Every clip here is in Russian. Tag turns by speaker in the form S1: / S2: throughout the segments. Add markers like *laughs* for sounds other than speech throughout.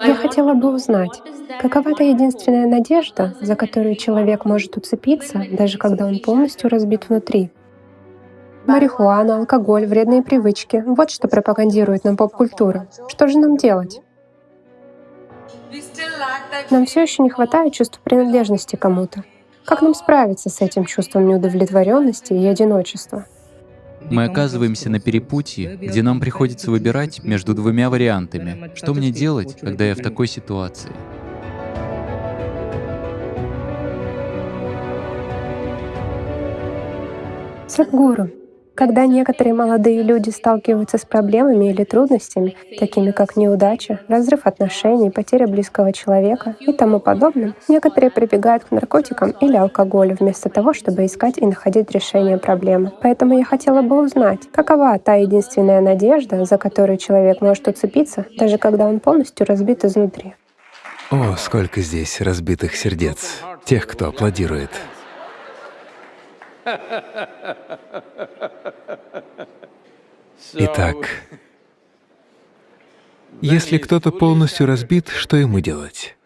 S1: Я хотела бы узнать, какова та единственная надежда, за которую человек может уцепиться, даже когда он полностью разбит внутри? Марихуана, алкоголь, вредные привычки — вот что пропагандирует нам поп-культура. Что же нам делать? Нам все еще не хватает чувства принадлежности кому-то. Как нам справиться с этим чувством неудовлетворенности и одиночества?
S2: Мы оказываемся на перепутье, где нам приходится выбирать между двумя вариантами. Что мне делать, когда я в такой ситуации?
S1: Садхгуру, когда некоторые молодые люди сталкиваются с проблемами или трудностями, такими как неудача, разрыв отношений, потеря близкого человека и тому подобное, некоторые прибегают к наркотикам или алкоголю вместо того, чтобы искать и находить решение проблемы. Поэтому я хотела бы узнать, какова та единственная надежда, за которую человек может уцепиться, даже когда он полностью разбит изнутри.
S3: О, сколько здесь разбитых сердец, тех, кто аплодирует. Итак, если кто-то полностью разбит, что ему делать?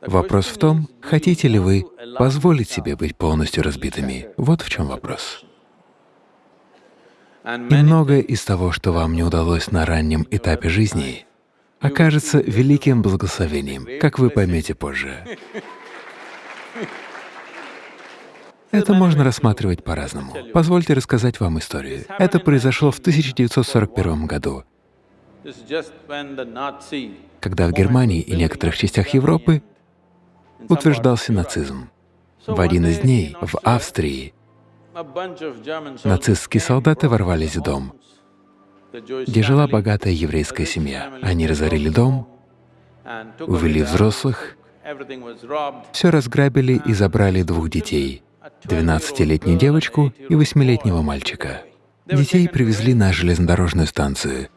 S3: Вопрос в том, хотите ли вы позволить себе быть полностью разбитыми. Вот в чем вопрос. И многое из того, что вам не удалось на раннем этапе жизни, окажется великим благословением, как вы поймете позже. Это можно рассматривать по-разному. Позвольте рассказать вам историю. Это произошло в 1941 году, когда в Германии и некоторых частях Европы утверждался нацизм. В один из дней в Австрии нацистские солдаты ворвались в дом, где жила богатая еврейская семья. Они разорили дом, увели взрослых, все разграбили и забрали двух детей — 12-летнюю девочку и 8-летнего мальчика. Детей привезли на железнодорожную станцию.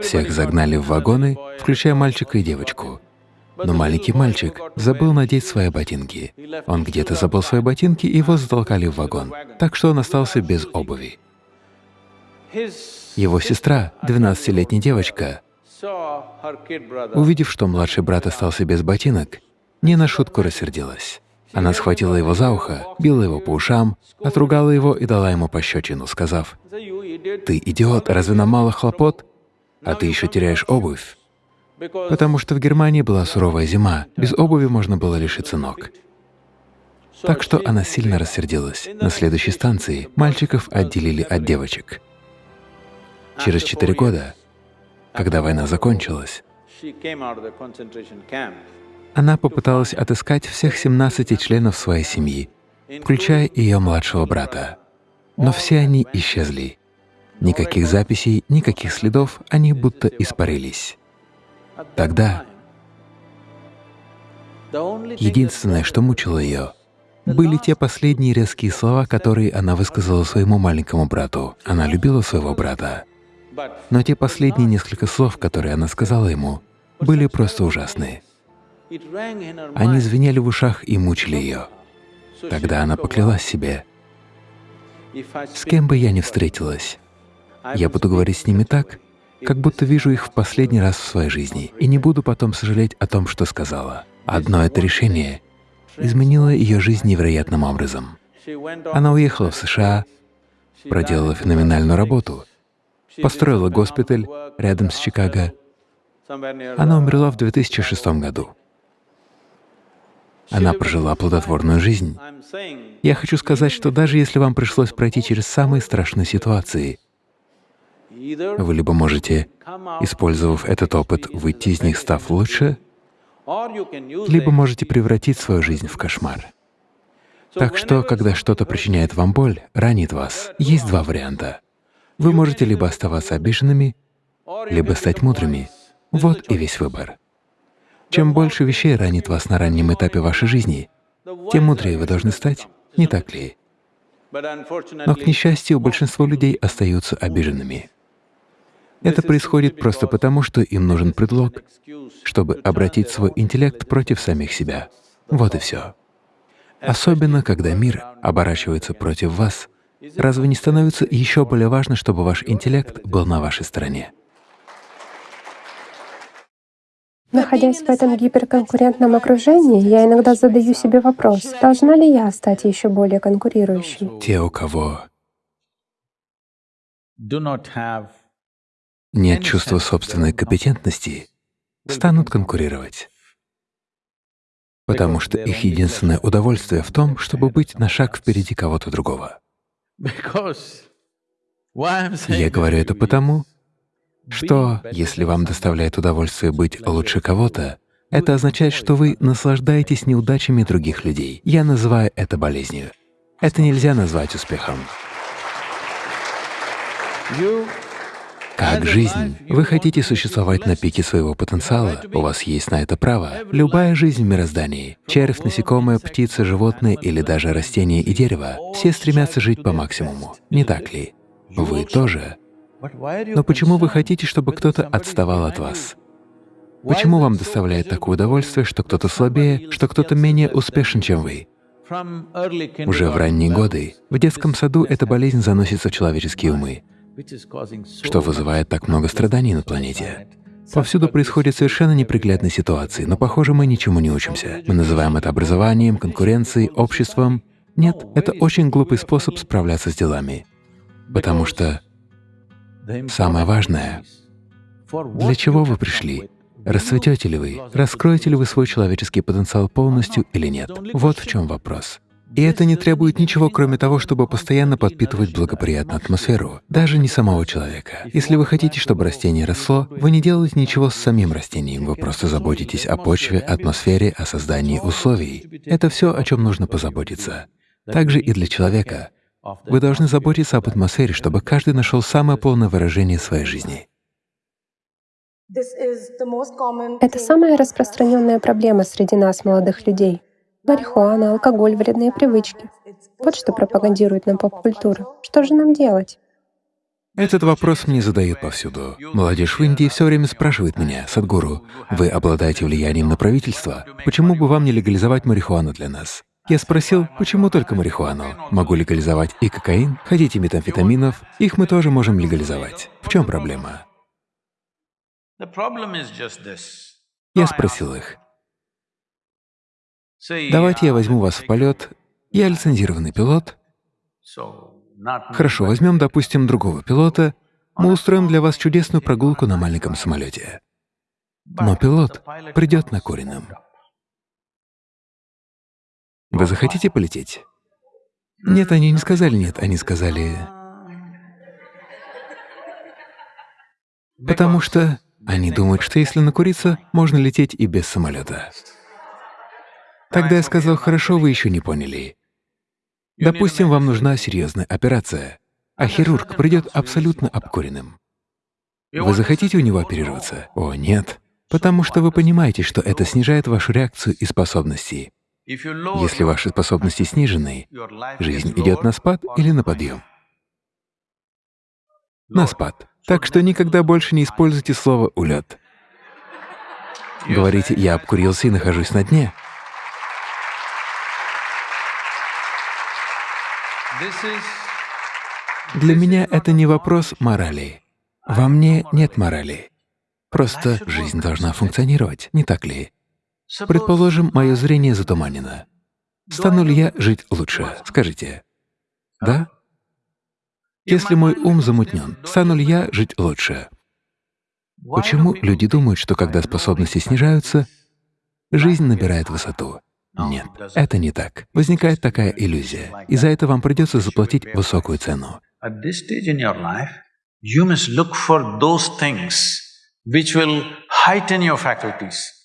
S3: Всех загнали в вагоны, включая мальчика и девочку. Но маленький мальчик забыл надеть свои ботинки. Он где-то забыл свои ботинки, и его затолкали в вагон, так что он остался без обуви. Его сестра, 12-летняя девочка, увидев, что младший брат остался без ботинок, не на шутку рассердилась. Она схватила его за ухо, била его по ушам, отругала его и дала ему пощечину, сказав, «Ты идиот, разве нам мало хлопот? А ты еще теряешь обувь». Потому что в Германии была суровая зима, без обуви можно было лишиться ног. Так что она сильно рассердилась. На следующей станции мальчиков отделили от девочек. Через четыре года, когда война закончилась, она попыталась отыскать всех 17 членов своей семьи, включая ее младшего брата. Но все они исчезли. Никаких записей, никаких следов, они будто испарились. Тогда единственное, что мучило ее, были те последние резкие слова, которые она высказала своему маленькому брату. Она любила своего брата. Но те последние несколько слов, которые она сказала ему, были просто ужасные. Они звенели в ушах и мучили ее. Тогда она поклялась себе, «С кем бы я ни встретилась, я буду говорить с ними так, как будто вижу их в последний раз в своей жизни, и не буду потом сожалеть о том, что сказала». Одно это решение изменило ее жизнь невероятным образом. Она уехала в США, проделала феноменальную работу, построила госпиталь рядом с Чикаго. Она умерла в 2006 году. Она прожила плодотворную жизнь. Я хочу сказать, что даже если вам пришлось пройти через самые страшные ситуации, вы либо можете, использовав этот опыт, выйти из них, став лучше, либо можете превратить свою жизнь в кошмар. Так что, когда что-то причиняет вам боль, ранит вас, есть два варианта. Вы можете либо оставаться обиженными, либо стать мудрыми. Вот и весь выбор. Чем больше вещей ранит вас на раннем этапе вашей жизни, тем мудрее вы должны стать, не так ли? Но, к несчастью, большинство людей остаются обиженными. Это происходит просто потому, что им нужен предлог, чтобы обратить свой интеллект против самих себя. Вот и все. Особенно, когда мир оборачивается против вас, разве не становится еще более важно, чтобы ваш интеллект был на вашей стороне?
S1: Находясь в этом гиперконкурентном окружении, я иногда задаю себе вопрос, должна ли я стать еще более конкурирующей?
S3: Те, у кого нет чувства собственной компетентности, станут конкурировать. Потому что их единственное удовольствие в том, чтобы быть на шаг впереди кого-то другого. *laughs* Я говорю это потому, что если вам доставляет удовольствие быть лучше кого-то, это означает, что вы наслаждаетесь неудачами других людей. Я называю это болезнью. Это нельзя назвать успехом. Как жизнь. Вы хотите существовать на пике своего потенциала, у вас есть на это право. Любая жизнь в мироздании — червь, насекомое, птица, животное или даже растение и дерево — все стремятся жить по максимуму, не так ли? Вы тоже. Но почему вы хотите, чтобы кто-то отставал от вас? Почему вам доставляет такое удовольствие, что кто-то слабее, что кто-то менее успешен, чем вы? Уже в ранние годы в детском саду эта болезнь заносится в человеческие умы, что вызывает так много страданий на планете. Повсюду происходят совершенно неприглядные ситуации, но, похоже, мы ничему не учимся. Мы называем это образованием, конкуренцией, обществом. Нет, это очень глупый способ справляться с делами, потому что Самое важное — для чего вы пришли? Расцветете ли вы? Раскроете ли вы свой человеческий потенциал полностью или нет? Вот в чем вопрос. И это не требует ничего, кроме того, чтобы постоянно подпитывать благоприятную атмосферу, даже не самого человека. Если вы хотите, чтобы растение росло, вы не делаете ничего с самим растением, вы просто заботитесь о почве, атмосфере, о создании условий. Это все, о чем нужно позаботиться. Также и для человека. Вы должны заботиться об атмосфере, чтобы каждый нашел самое полное выражение своей жизни.
S1: Это самая распространенная проблема среди нас, молодых людей. Марихуана, алкоголь, вредные привычки. Вот что пропагандирует нам поп-культура. Что же нам делать?
S3: Этот вопрос мне задают повсюду. Молодежь в Индии все время спрашивает меня, Садгуру, вы обладаете влиянием на правительство, почему бы вам не легализовать марихуану для нас? Я спросил, почему только марихуану? Могу легализовать и кокаин? Хотите метамфетаминов? Их мы тоже можем легализовать. В чем проблема? Я спросил их, давайте я возьму вас в полет, я лицензированный пилот. Хорошо, возьмем, допустим, другого пилота, мы устроим для вас чудесную прогулку на маленьком самолете. Но пилот придет на накуренным. Вы захотите полететь? Нет, они не сказали нет, они сказали... Потому что они думают, что если накуриться, можно лететь и без самолета. Тогда я сказал, хорошо, вы еще не поняли. Допустим, вам нужна серьезная операция, а хирург придет абсолютно обкуренным. Вы захотите у него оперироваться? О, нет. Потому что вы понимаете, что это снижает вашу реакцию и способности. Если ваши способности снижены, жизнь идет на спад или на подъем? На спад. Так что никогда больше не используйте слово «улет». Говорите «я обкурился и нахожусь на дне». Для меня это не вопрос морали. Во мне нет морали. Просто жизнь должна функционировать, не так ли? Предположим, мое зрение затуманено. Стану ли я жить лучше? Скажите. Да? Если мой ум замутнен, стану ли я жить лучше? Почему люди думают, что когда способности снижаются, жизнь набирает высоту? Нет, это не так. Возникает такая иллюзия, и за это вам придется заплатить высокую цену. which will heighten your faculties.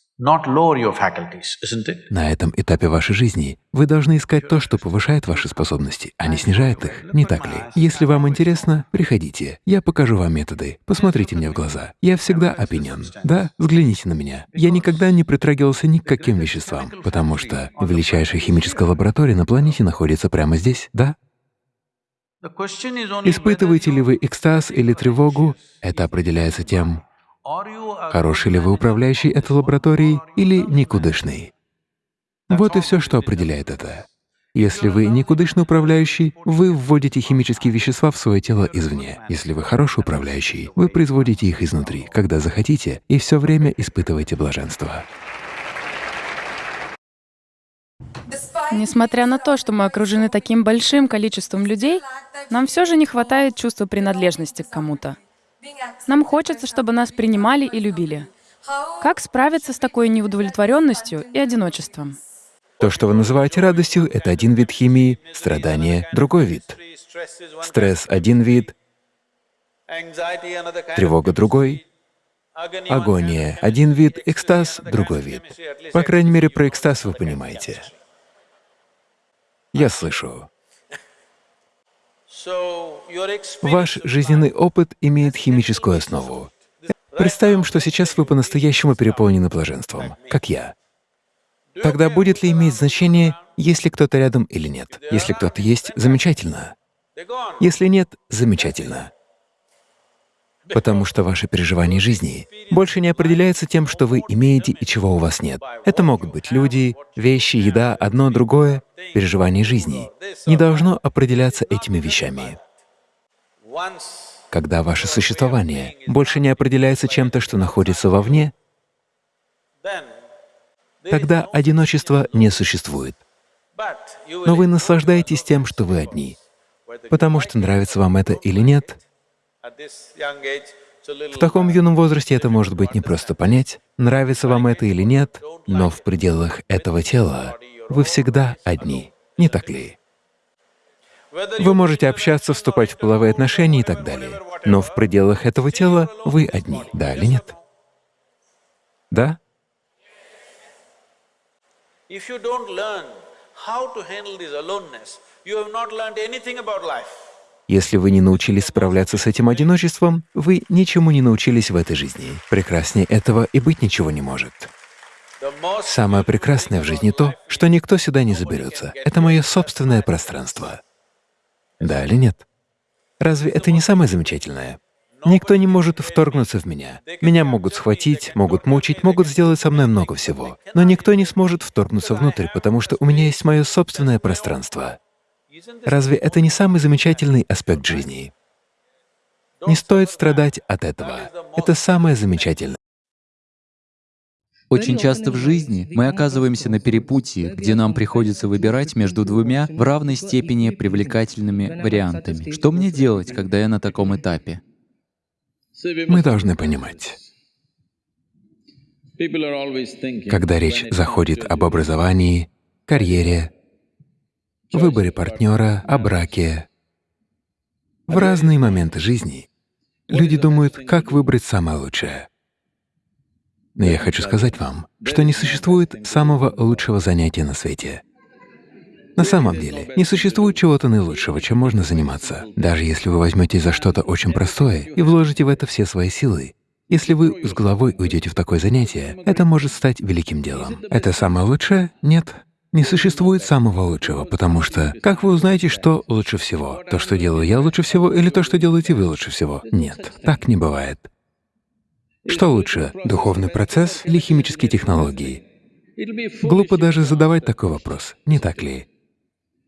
S3: На этом этапе вашей жизни вы должны искать то, что повышает ваши способности, а не снижает их, не так ли? Если вам интересно, приходите, я покажу вам методы, посмотрите мне в глаза. Я всегда опенен. Да, взгляните на меня. Я никогда не притрагивался ни к каким веществам, потому что величайшая химическая лаборатория на планете находится прямо здесь, да? Испытываете ли вы экстаз или тревогу, это определяется тем, Хороший ли вы управляющий этой лабораторией или никудышный? Вот и все, что определяет это. Если вы никудышный управляющий, вы вводите химические вещества в свое тело извне. Если вы хороший управляющий, вы производите их изнутри, когда захотите, и все время испытываете блаженство.
S4: Несмотря на то, что мы окружены таким большим количеством людей, нам все же не хватает чувства принадлежности к кому-то. Нам хочется, чтобы нас принимали и любили. Как справиться с такой неудовлетворенностью и одиночеством?
S3: То, что вы называете радостью, — это один вид химии, страдание — другой вид. Стресс — один вид, тревога — другой, агония — один вид, экстаз — другой вид. По крайней мере, про экстаз вы понимаете. Я слышу. Ваш жизненный опыт имеет химическую основу. Представим, что сейчас вы по-настоящему переполнены блаженством, как я. Тогда будет ли иметь значение, есть ли кто-то рядом или нет? Если кто-то есть — замечательно. Если нет — замечательно. Потому что ваше переживание жизни больше не определяется тем, что вы имеете и чего у вас нет. Это могут быть люди, вещи, еда, одно, другое. Переживание жизни не должно определяться этими вещами. Когда ваше существование больше не определяется чем-то, что находится вовне, тогда одиночество не существует. Но вы наслаждаетесь тем, что вы одни. Потому что нравится вам это или нет, в таком юном возрасте это может быть не просто понять, нравится вам это или нет, но в пределах этого тела вы всегда одни, не так ли? Вы можете общаться, вступать в половые отношения и так далее, но в пределах этого тела вы одни, да или нет? Да? If you don't learn how to handle this aloneness, you have not learned anything about life. Если вы не научились справляться с этим одиночеством, вы ничему не научились в этой жизни. Прекраснее этого и быть ничего не может. Самое прекрасное в жизни то, что никто сюда не заберется. Это мое собственное пространство. Да или нет? Разве это не самое замечательное? Никто не может вторгнуться в меня. Меня могут схватить, могут мучить, могут сделать со мной много всего. Но никто не сможет вторгнуться внутрь, потому что у меня есть мое собственное пространство. Разве это не самый замечательный аспект жизни? Не стоит страдать от этого. Это самое замечательное.
S2: Очень часто в жизни мы оказываемся на перепутье, где нам приходится выбирать между двумя в равной степени привлекательными вариантами. Что мне делать, когда я на таком этапе?
S3: Мы должны понимать, когда речь заходит об образовании, карьере, выборе партнера, о браке, в разные моменты жизни люди думают, как выбрать самое лучшее. Но я хочу сказать вам, что не существует самого лучшего занятия на свете. На самом деле, не существует чего-то наилучшего, чем можно заниматься. Даже если вы возьмете за что-то очень простое и вложите в это все свои силы, если вы с головой уйдете в такое занятие, это может стать великим делом. Это самое лучшее? Нет. Не существует самого лучшего, потому что как вы узнаете, что лучше всего? То, что делаю я лучше всего, или то, что делаете вы лучше всего? Нет, так не бывает. Что лучше, духовный процесс или химические технологии? Глупо даже задавать такой вопрос, не так ли?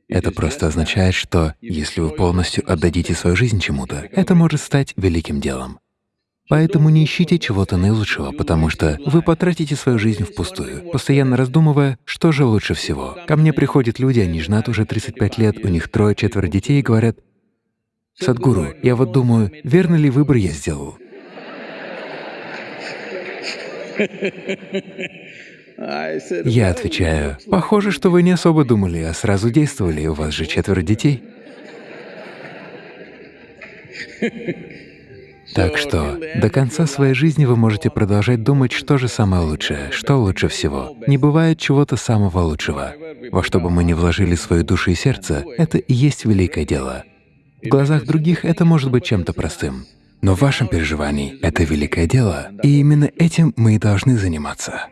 S3: Это просто означает, что если вы полностью отдадите свою жизнь чему-то, это может стать великим делом. Поэтому не ищите чего-то наилучшего, потому что вы потратите свою жизнь впустую, постоянно раздумывая, что же лучше всего. Ко мне приходят люди, они женаты уже 35 лет, у них трое-четверо детей и говорят, «Садгуру, я вот думаю, верный ли выбор я сделал?» Я отвечаю, похоже, что вы не особо думали, а сразу действовали, у вас же четверо детей. Так что до конца своей жизни вы можете продолжать думать, что же самое лучшее, что лучше всего. Не бывает чего-то самого лучшего. Во что бы мы ни вложили свою душу и сердце, это и есть великое дело. В глазах других это может быть чем-то простым. Но в вашем переживании это великое дело, и именно этим мы и должны заниматься.